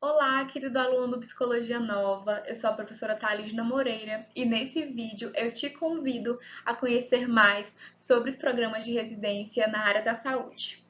Olá, querido aluno do Psicologia Nova, eu sou a professora Thalysna Moreira e nesse vídeo eu te convido a conhecer mais sobre os programas de residência na área da saúde.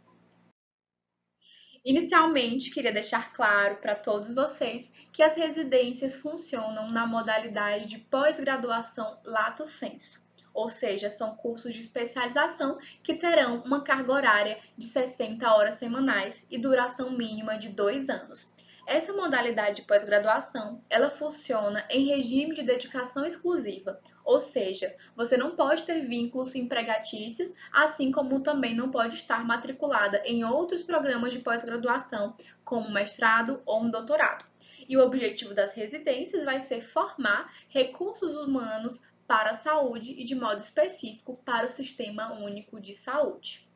Inicialmente, queria deixar claro para todos vocês que as residências funcionam na modalidade de pós-graduação lato sensu, ou seja, são cursos de especialização que terão uma carga horária de 60 horas semanais e duração mínima de dois anos. Essa modalidade de pós-graduação, ela funciona em regime de dedicação exclusiva, ou seja, você não pode ter vínculos empregatícios, assim como também não pode estar matriculada em outros programas de pós-graduação, como mestrado ou um doutorado. E o objetivo das residências vai ser formar recursos humanos para a saúde e, de modo específico, para o Sistema Único de Saúde.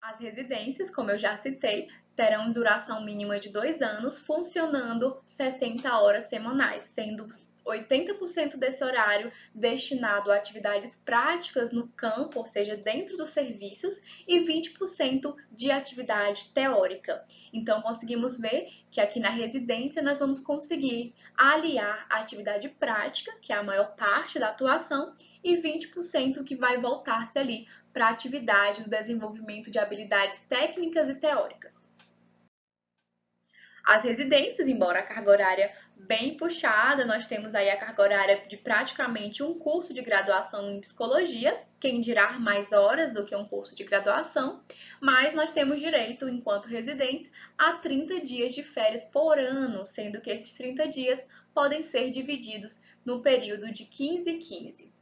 As residências, como eu já citei, terão duração mínima de dois anos, funcionando 60 horas semanais, sendo 80% desse horário destinado a atividades práticas no campo, ou seja, dentro dos serviços, e 20% de atividade teórica. Então, conseguimos ver que aqui na residência nós vamos conseguir aliar a atividade prática, que é a maior parte da atuação, e 20% que vai voltar-se ali para a atividade do desenvolvimento de habilidades técnicas e teóricas. As residências, embora a carga horária bem puxada, nós temos aí a carga horária de praticamente um curso de graduação em psicologia, quem dirá mais horas do que um curso de graduação, mas nós temos direito, enquanto residentes, a 30 dias de férias por ano, sendo que esses 30 dias podem ser divididos no período de 15 e 15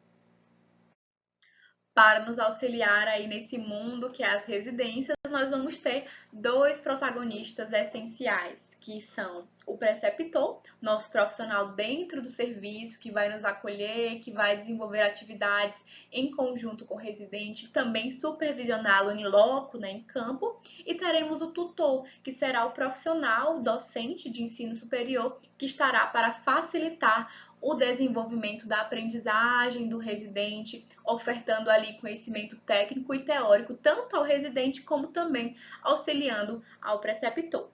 para nos auxiliar aí nesse mundo que é as residências, nós vamos ter dois protagonistas essenciais, que são o preceptor, nosso profissional dentro do serviço, que vai nos acolher, que vai desenvolver atividades em conjunto com o residente, também supervisioná-lo em loco, né, em campo, e teremos o tutor, que será o profissional docente de ensino superior, que estará para facilitar o desenvolvimento da aprendizagem do residente, ofertando ali conhecimento técnico e teórico tanto ao residente como também auxiliando ao preceptor.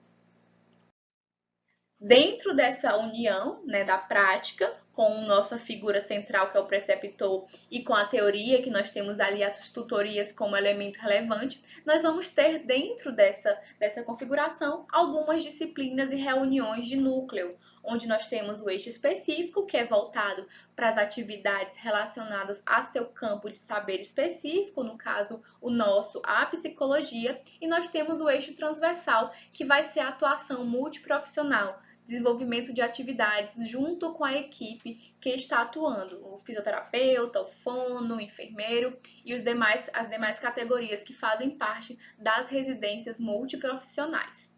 Dentro dessa união né, da prática, com nossa figura central, que é o preceptor, e com a teoria, que nós temos ali as tutorias como elemento relevante, nós vamos ter dentro dessa, dessa configuração algumas disciplinas e reuniões de núcleo, onde nós temos o eixo específico, que é voltado para as atividades relacionadas a seu campo de saber específico, no caso, o nosso, a psicologia, e nós temos o eixo transversal, que vai ser a atuação multiprofissional, desenvolvimento de atividades junto com a equipe que está atuando, o fisioterapeuta, o fono, o enfermeiro e os demais, as demais categorias que fazem parte das residências multiprofissionais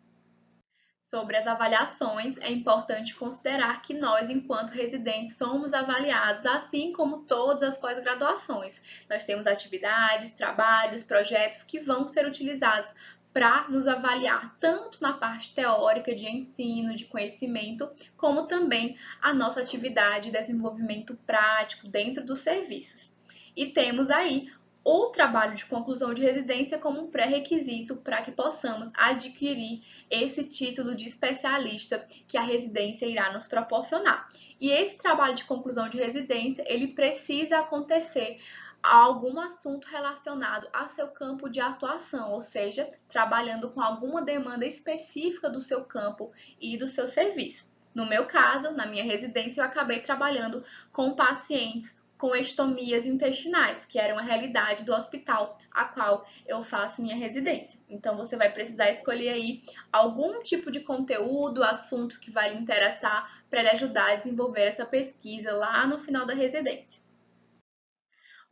sobre as avaliações, é importante considerar que nós, enquanto residentes, somos avaliados, assim como todas as pós-graduações. Nós temos atividades, trabalhos, projetos que vão ser utilizados para nos avaliar tanto na parte teórica de ensino, de conhecimento, como também a nossa atividade de desenvolvimento prático dentro dos serviços. E temos aí o trabalho de conclusão de residência como um pré-requisito para que possamos adquirir esse título de especialista que a residência irá nos proporcionar. E esse trabalho de conclusão de residência, ele precisa acontecer a algum assunto relacionado a seu campo de atuação, ou seja, trabalhando com alguma demanda específica do seu campo e do seu serviço. No meu caso, na minha residência, eu acabei trabalhando com pacientes com estomias intestinais, que era uma realidade do hospital a qual eu faço minha residência. Então você vai precisar escolher aí algum tipo de conteúdo, assunto que vai lhe interessar para lhe ajudar a desenvolver essa pesquisa lá no final da residência.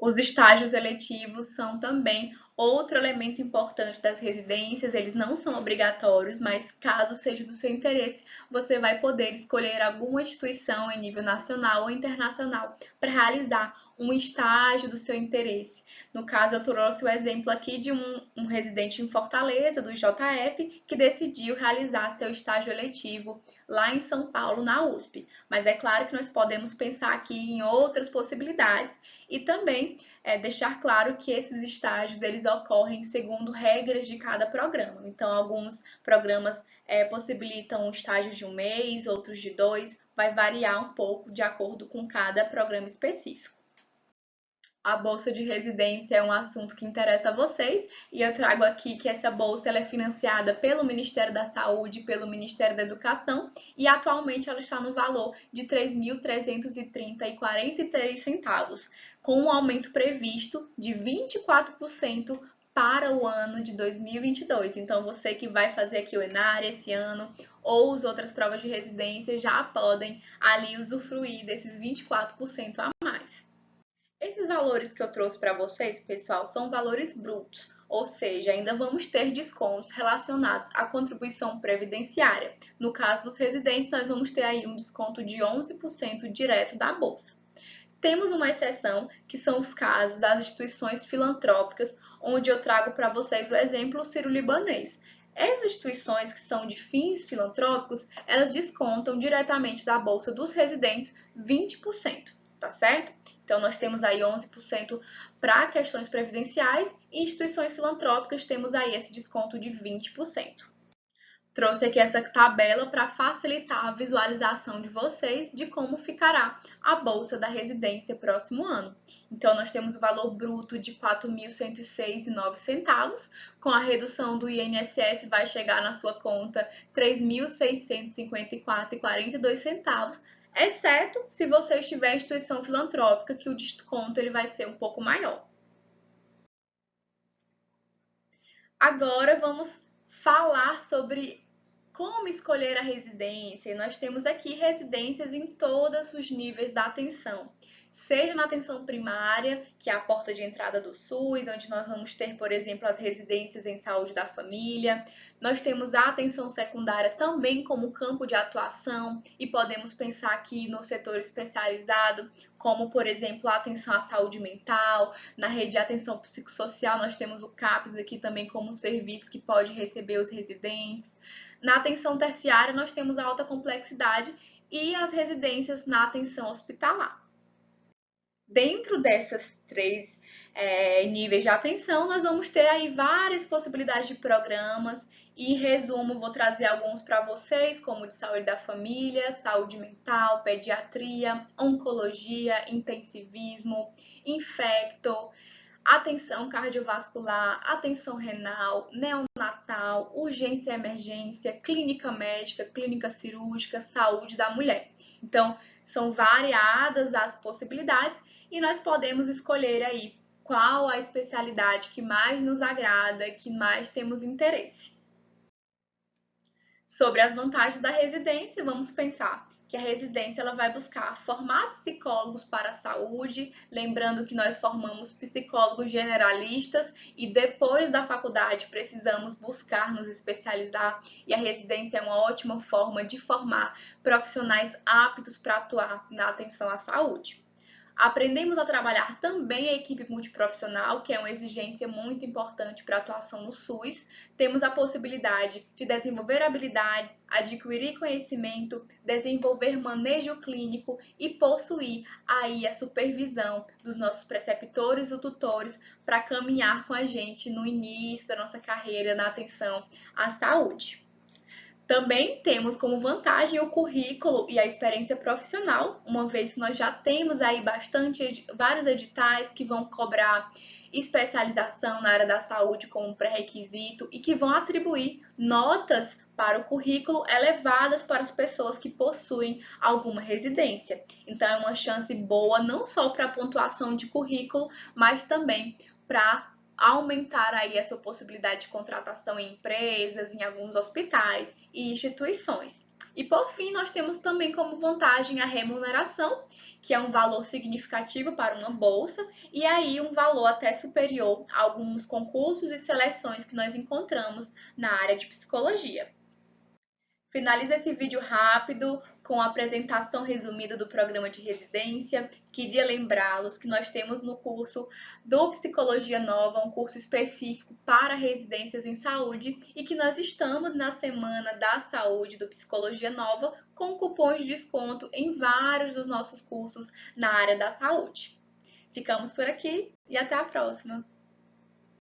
Os estágios eletivos são também outro elemento importante das residências, eles não são obrigatórios, mas caso seja do seu interesse, você vai poder escolher alguma instituição em nível nacional ou internacional para realizar um estágio do seu interesse. No caso, eu trouxe o exemplo aqui de um, um residente em Fortaleza, do JF, que decidiu realizar seu estágio eletivo lá em São Paulo, na USP. Mas é claro que nós podemos pensar aqui em outras possibilidades e também é, deixar claro que esses estágios eles ocorrem segundo regras de cada programa. Então, alguns programas é, possibilitam estágios de um mês, outros de dois, vai variar um pouco de acordo com cada programa específico. A bolsa de residência é um assunto que interessa a vocês e eu trago aqui que essa bolsa é financiada pelo Ministério da Saúde pelo Ministério da Educação e atualmente ela está no valor de R$ 3.330,43 centavos, com um aumento previsto de 24% para o ano de 2022. Então, você que vai fazer aqui o ENAR esse ano ou as outras provas de residência já podem ali usufruir desses 24% a mais. Valores que eu trouxe para vocês, pessoal, são valores brutos, ou seja, ainda vamos ter descontos relacionados à contribuição previdenciária. No caso dos residentes, nós vamos ter aí um desconto de 11% direto da bolsa. Temos uma exceção, que são os casos das instituições filantrópicas, onde eu trago para vocês o exemplo Ciro-Libanês. Essas instituições que são de fins filantrópicos, elas descontam diretamente da bolsa dos residentes 20%, tá certo? Então, nós temos aí 11% para questões previdenciais e instituições filantrópicas temos aí esse desconto de 20%. Trouxe aqui essa tabela para facilitar a visualização de vocês de como ficará a bolsa da residência próximo ano. Então, nós temos o valor bruto de R$ 4.106,09, com a redução do INSS vai chegar na sua conta R$ 3.654,42, exceto se você estiver em instituição filantrópica, que o desconto ele vai ser um pouco maior. Agora vamos falar sobre como escolher a residência. Nós temos aqui residências em todos os níveis da atenção seja na atenção primária, que é a porta de entrada do SUS, onde nós vamos ter, por exemplo, as residências em saúde da família. Nós temos a atenção secundária também como campo de atuação e podemos pensar aqui no setor especializado, como, por exemplo, a atenção à saúde mental. Na rede de atenção psicossocial, nós temos o CAPS aqui também como um serviço que pode receber os residentes. Na atenção terciária, nós temos a alta complexidade e as residências na atenção hospitalar. Dentro dessas três é, níveis de atenção, nós vamos ter aí várias possibilidades de programas e, em resumo, vou trazer alguns para vocês, como de saúde da família, saúde mental, pediatria, oncologia, intensivismo, infecto, atenção cardiovascular, atenção renal, neonatal, urgência e emergência, clínica médica, clínica cirúrgica, saúde da mulher. Então, são variadas as possibilidades e nós podemos escolher aí qual a especialidade que mais nos agrada, que mais temos interesse. Sobre as vantagens da residência, vamos pensar que a residência ela vai buscar formar psicólogos para a saúde, lembrando que nós formamos psicólogos generalistas e depois da faculdade precisamos buscar nos especializar e a residência é uma ótima forma de formar profissionais aptos para atuar na atenção à saúde. Aprendemos a trabalhar também a equipe multiprofissional, que é uma exigência muito importante para a atuação no SUS. Temos a possibilidade de desenvolver habilidades, adquirir conhecimento, desenvolver manejo clínico e possuir aí a supervisão dos nossos preceptores ou tutores para caminhar com a gente no início da nossa carreira na atenção à saúde. Também temos como vantagem o currículo e a experiência profissional, uma vez que nós já temos aí bastante vários editais que vão cobrar especialização na área da saúde como pré-requisito e que vão atribuir notas para o currículo elevadas para as pessoas que possuem alguma residência. Então é uma chance boa não só para a pontuação de currículo, mas também para aumentar aí essa possibilidade de contratação em empresas, em alguns hospitais e instituições. E por fim, nós temos também como vantagem a remuneração, que é um valor significativo para uma bolsa, e aí um valor até superior a alguns concursos e seleções que nós encontramos na área de psicologia. Finalizo esse vídeo rápido com a apresentação resumida do programa de residência. Queria lembrá-los que nós temos no curso do Psicologia Nova, um curso específico para residências em saúde, e que nós estamos na Semana da Saúde do Psicologia Nova com cupons de desconto em vários dos nossos cursos na área da saúde. Ficamos por aqui e até a próxima!